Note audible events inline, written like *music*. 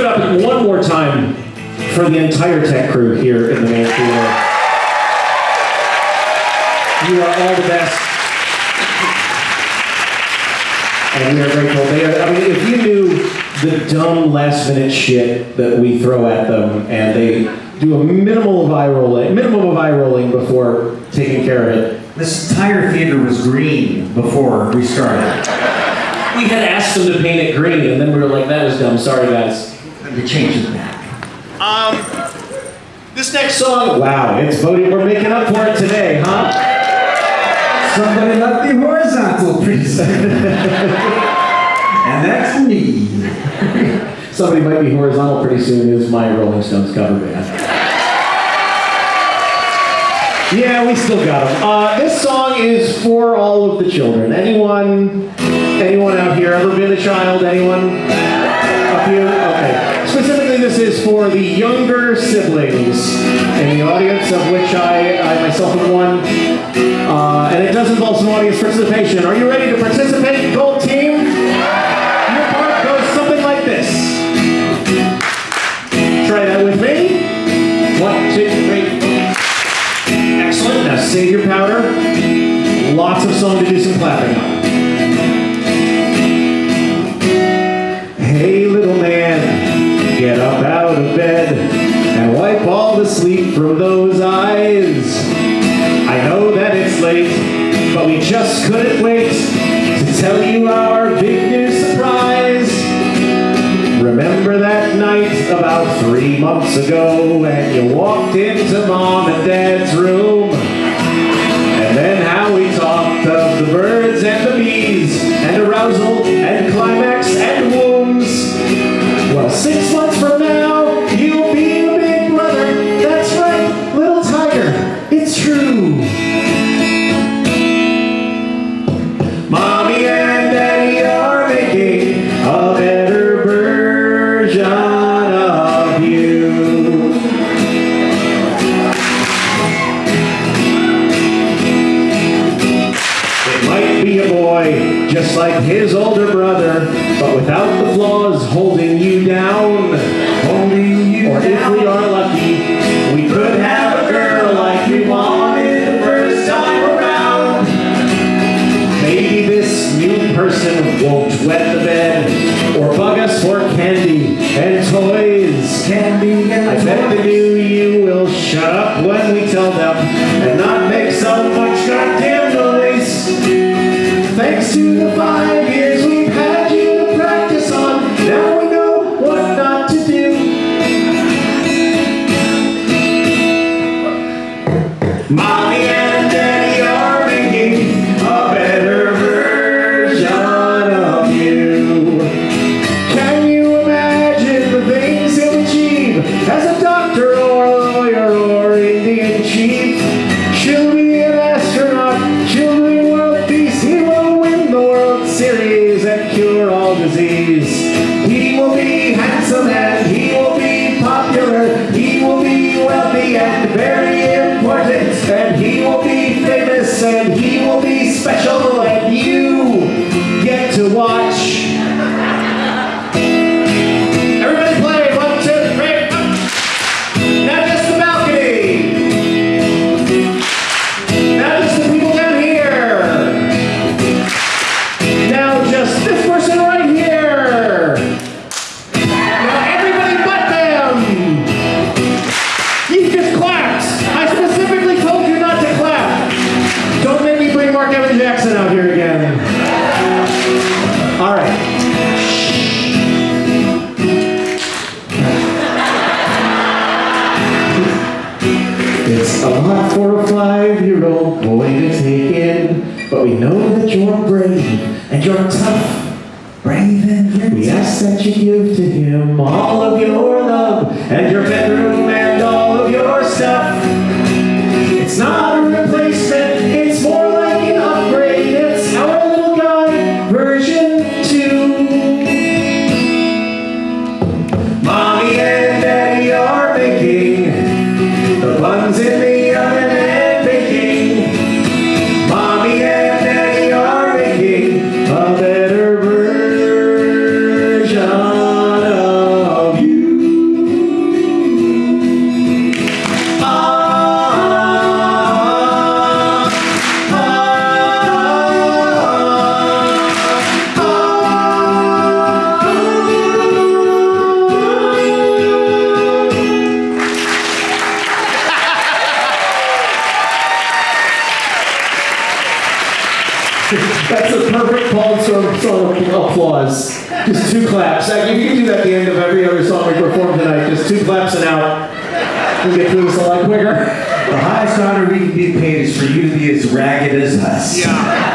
it up one more time for the entire tech crew here in the main theater. You are all the best. And we are grateful. They are, I mean, if you knew the dumb last minute shit that we throw at them and they do a minimal of eye rolling, minimum of eye rolling before taking care of it. This entire theater was green before we started. We had asked them to paint it green and then we were like, that was dumb. Sorry guys. And they changed it back. This next song, wow, it's voting. We're making up for it today, huh? Somebody left the horizontal priest. and that's me. *laughs* Somebody might be horizontal pretty soon is my Rolling Stones cover band. Yeah, we still got them. Uh, this song is for all of the children. Anyone, anyone out here ever been a child? Anyone? For the younger siblings in the audience, of which I, I myself am one. Uh, and it does involve some audience participation. Are you ready to participate, Gold Team? Your part goes something like this. Try that with me. One, two, three. Excellent. Now save your powder. Lots of song to do some clapping on. From those eyes. I know that it's late, but we just couldn't wait to tell you our big new surprise. Remember that night about three months ago when you walked into mom and dad's room? And then how we talked of the birds and the bees and arousal and without the flaws holding you down. Holding you or if we are lucky, we could have a girl like we wanted the first time around. Maybe this new person won't wet the bed or bug us for candy and toys. Candy and I bet the new you will shut up when we tell them wealthy and but we know that you're brave and you're tough. Brave and We ask that you give to him all That's a perfect Paul song, song applause. Just two claps. If you can do that at the end of every other song we perform tonight, just two claps and out. We'll get through this a lot quicker. The highest honor we can be paid is for you to be as ragged as us. Yeah.